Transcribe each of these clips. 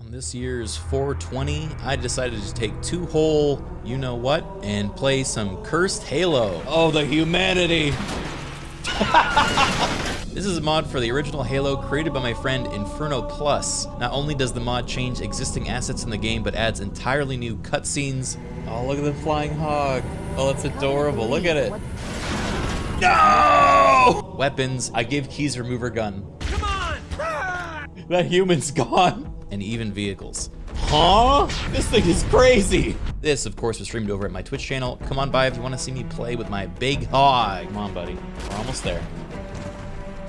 On this year's 420, I decided to take two whole you know what and play some cursed Halo. Oh, the humanity! This is a mod for the original Halo created by my friend Inferno Plus. Not only does the mod change existing assets in the game, but adds entirely new cutscenes. Oh, look at the flying hog. Oh, that's adorable. Look at it. No! Weapons. I give Keyes remover gun. Come on! that human's gone. And even vehicles. Huh? This thing is crazy. This, of course, was streamed over at my Twitch channel. Come on by if you want to see me play with my big hog. Come on, buddy. We're almost there.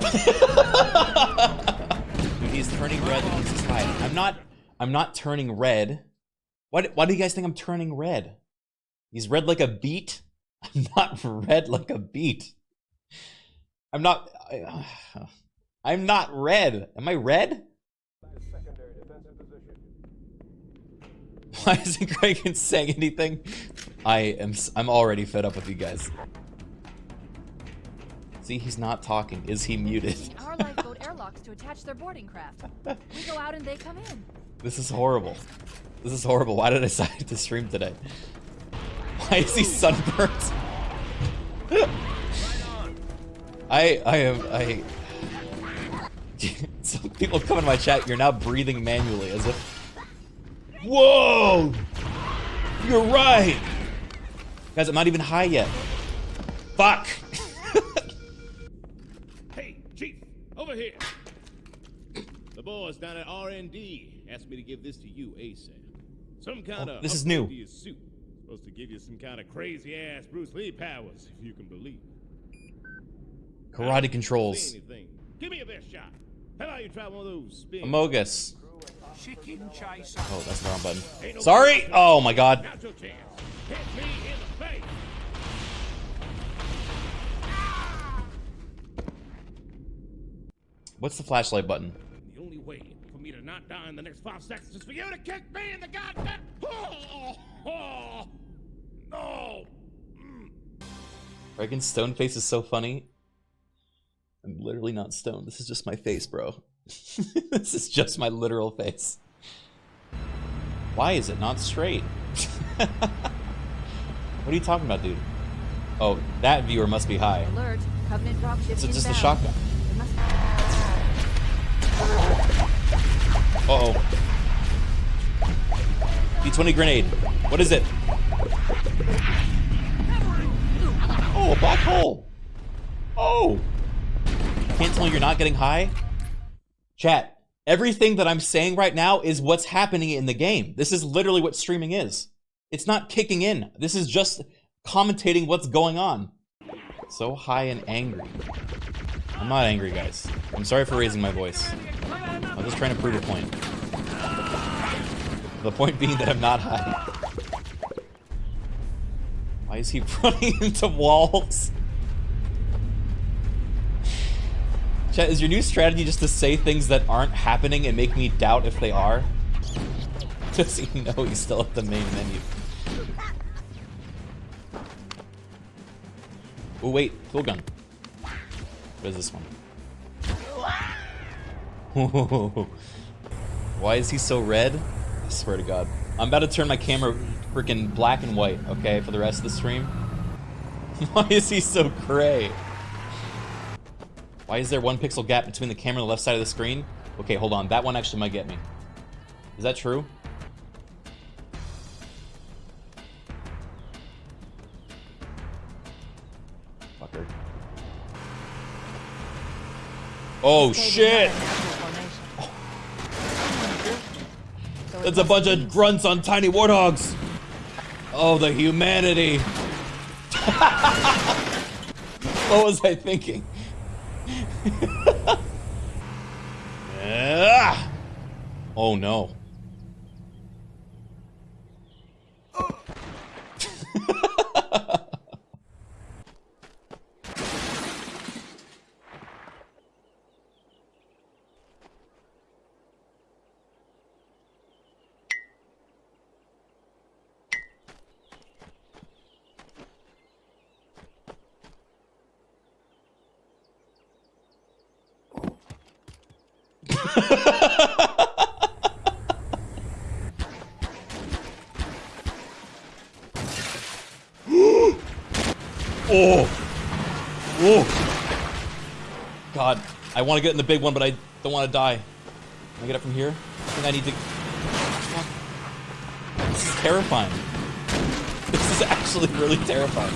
Dude, he's turning red and he's high. I'm not, I'm not turning red. Why, why do you guys think I'm turning red? He's red like a beet? I'm not red like a beet. I'm not, I, I'm not red. Am I red? Why isn't Greg saying anything? I am, I'm already fed up with you guys. See, he's not talking. Is he muted? Our lifeboat airlocks to attach their boarding craft. We go out and they come in. This is horrible. This is horrible. Why did I decide to stream today? Why is he sunburnt? I I am I some people come in my chat, you're now breathing manually as if Whoa! You're right! Guys, I'm not even high yet. Fuck! Hey, Chief! Over here. The boys down at R&D asked me to give this to you ASAP. Some kind oh, of this is new. To your suit. Supposed to give you some kind of crazy ass Bruce Lee powers, if you can believe. Karate controls. Give me a best shot. How about you try one of those? Amogus. Oh, that's the wrong button. Sorry. Oh my god. What's the flashlight button? The only way for me to not die in the next five seconds is for you to kick me in the goddamn. Oh, oh, no. Mm. Reagan's stone face is so funny. I'm literally not stoned. This is just my face, bro. this is just my literal face. Why is it not straight? what are you talking about, dude? Oh, that viewer must be high. Alert. Covenant dropship Is it just a shotgun? Uh-oh. D20 grenade. What is it? Oh, a black hole. Oh. Can't tell me you're not getting high? Chat, everything that I'm saying right now is what's happening in the game. This is literally what streaming is. It's not kicking in. This is just commentating what's going on. So high and angry. I'm not angry, guys. I'm sorry for raising my voice. I'm just trying to prove a point. The point being that I'm not high. Why is he running into walls? Chat, is your new strategy just to say things that aren't happening and make me doubt if they are? Does he know he's still at the main menu? Oh wait, full gun. What is this one? Why is he so red? I swear to God. I'm about to turn my camera freaking black and white, okay, for the rest of the stream. Why is he so gray? Why is there one pixel gap between the camera and the left side of the screen? Okay, hold on. That one actually might get me. Is that true? Fucker. Oh shit! Oh. It's a bunch of grunts on tiny warthogs. Oh, the humanity. what was I thinking? Oh no. Oh! Oh! God, I want to get in the big one, but I don't want to die. Can I get up from here? I think I need to... This is terrifying. This is actually really terrifying.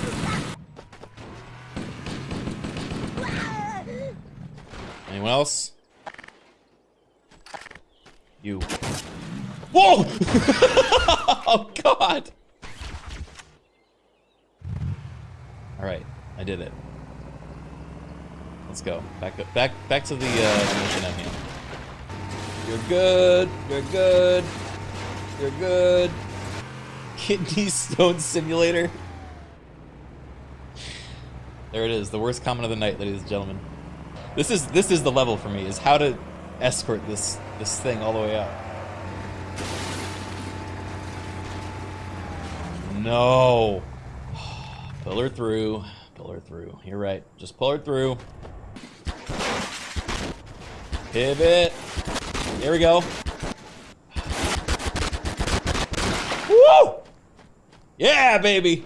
Anyone else? You. Whoa! oh, God! Alright, I did it. Let's go. Back up, back, back to the uh, mission. You're good. You're good. You're good. Kidney stone simulator. There it is. The worst comment of the night, ladies and gentlemen. This is this is the level for me. Is how to escort this this thing all the way out. No. Pull her through. Pull her through. You're right. Just pull her through. Pivot. There we go. Woo! Yeah, baby.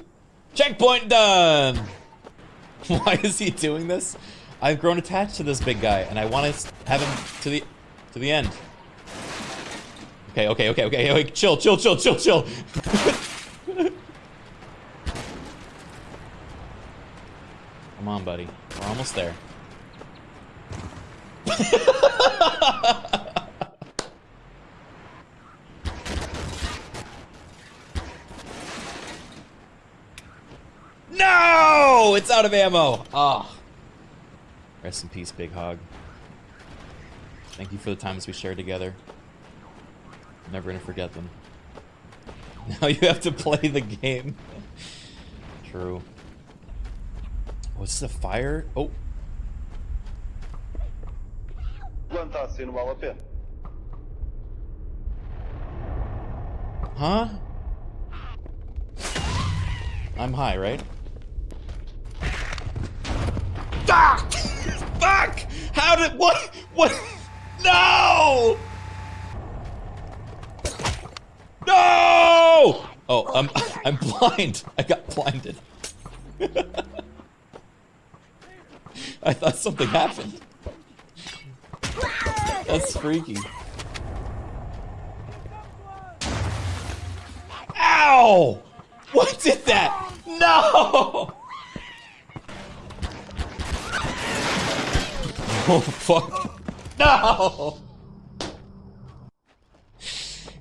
Checkpoint done. Why is he doing this? I've grown attached to this big guy, and I want to have him to the to the end. Okay, okay, okay, okay, okay. Chill, chill, chill, chill, chill. Come on, buddy. We're almost there. no! It's out of ammo. Ah. Oh. Rest in peace, Big Hog. Thank you for the times we shared together. I'm Never gonna forget them. Now you have to play the game. True. What's the fire? Oh. Huh? I'm high, right? Ah! Fuck! How did what? What? No! No! Oh, I'm I'm blind. I got blinded. I thought something happened. That's freaky. Ow! What did that? No! Oh, fuck. No!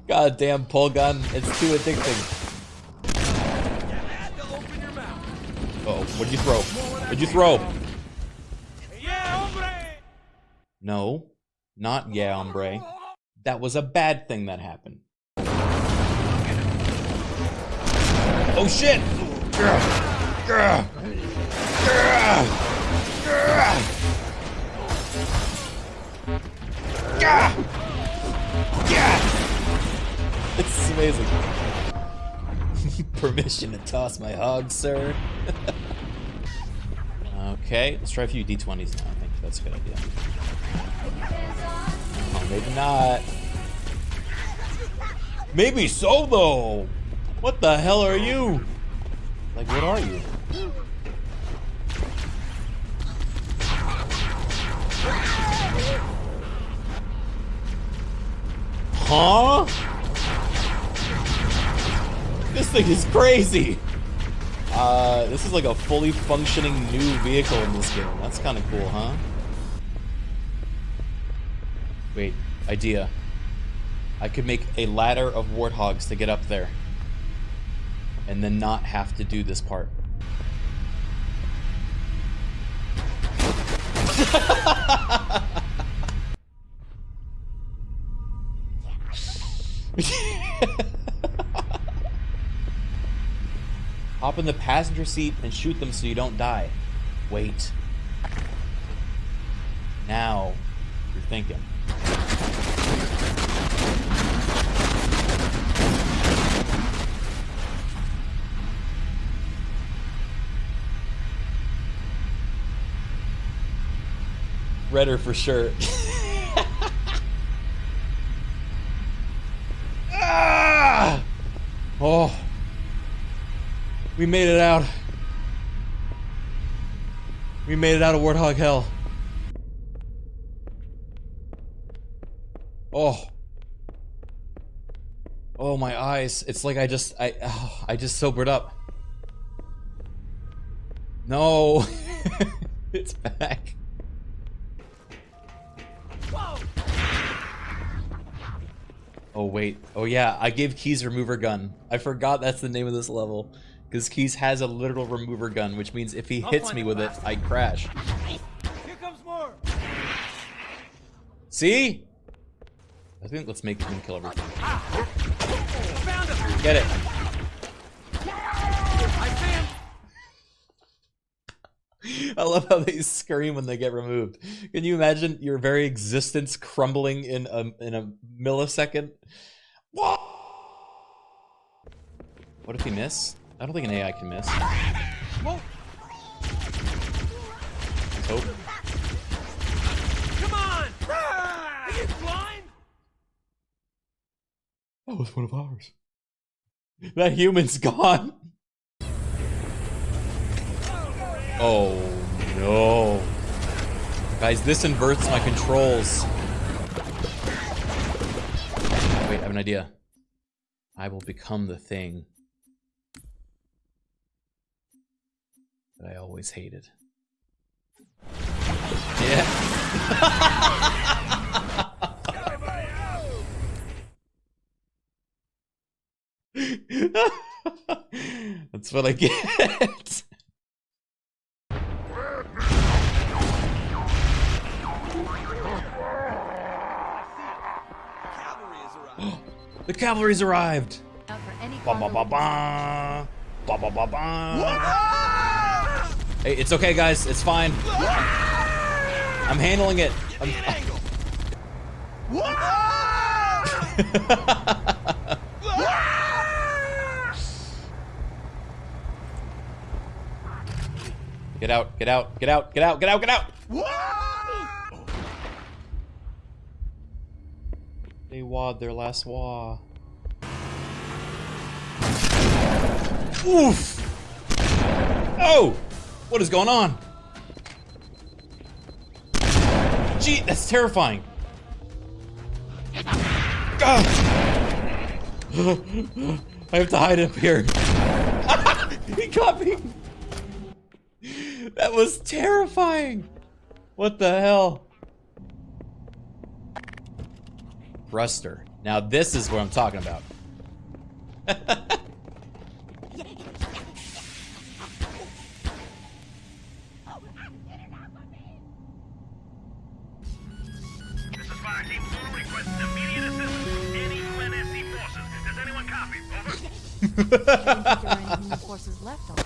Goddamn pull gun. It's too addicting. Uh oh, what'd you throw? What'd you throw? No, not yeah, hombre. That was a bad thing that happened. Oh shit! It's amazing. Permission to toss my hog, sir. okay, let's try a few d20s now. I think that's a good idea. Maybe not. Maybe so, though. What the hell are you? Like, what are you? Huh? This thing is crazy. Uh, this is like a fully functioning new vehicle in this game. That's kind of cool, huh? Wait, idea. I could make a ladder of warthogs to get up there. And then not have to do this part. Hop in the passenger seat and shoot them so you don't die. Wait. Now, you're thinking. Redder for sure. ah! Oh. We made it out. We made it out of Warthog Hell. Oh. Oh, my eyes. It's like I just, I, oh, I just sobered up. No. it's back. Oh, wait. Oh, yeah. I gave Keyes remover gun. I forgot that's the name of this level. Because Keyes has a literal remover gun, which means if he hits me with it, I crash. Here comes more. See? I think let's make him kill everything. Ah. Get it. I found. I love how they scream when they get removed. Can you imagine your very existence crumbling in a in a millisecond? What? What if he miss? I don't think an AI can miss. Hope. Come on. Are you blind? That was one of ours. That human's gone. Oh no. Guys, this inverts my controls. Wait, I have an idea. I will become the thing that I always hated. Yeah. That's what I get. Cavalry has arrived. The cavalry's arrived. Out for any Ba ba ba ba. Ba ba ba ba. Hey, it's okay, guys. It's fine. I'm handling it. I'm, get out, get out, get out, get out, get out, get out! They wad their last wah. Oof! Oh! What is going on? Gee, that's terrifying. Ah! I have to hide up here. he got me. That was terrifying. What the hell? Thruster. Now this is what I'm talking about. This is Fire Team Zulu requesting immediate assistance. Any UNSC forces. Does anyone copy? Over. If there are any human forces left, I'll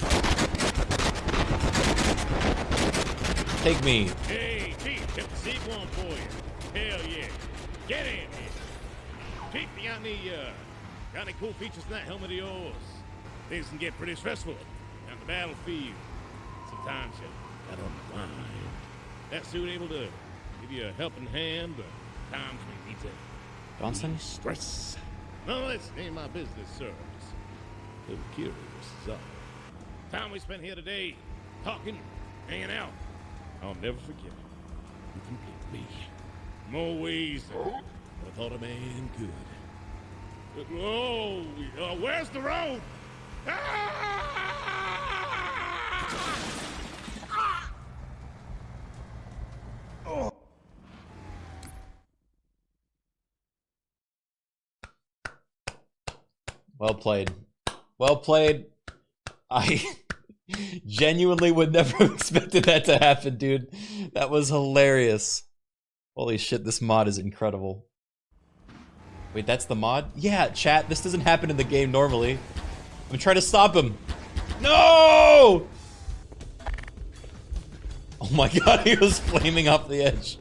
Take me. Hey, Chief, kept the seat warm for you. Hell yeah. Get in here. Chief, you the, uh, got any cool features in that helmet of yours? Things can get pretty stressful on the battlefield. Sometimes you got on the line. That suit able to give you a helping hand, but times we need to Johnson? stress. No, that's ain't my business, a little curious, all. Time we spent here today, talking, hanging out. I'll never forget it. You complete me. More ways than I thought a man could. Whoa! Uh, where's the road? Ah! Well played. Well played. I genuinely would never have expected that to happen, dude. That was hilarious. Holy shit, this mod is incredible. Wait, that's the mod? Yeah, chat, this doesn't happen in the game normally. I'm trying to stop him. No! Oh my god, he was flaming off the edge.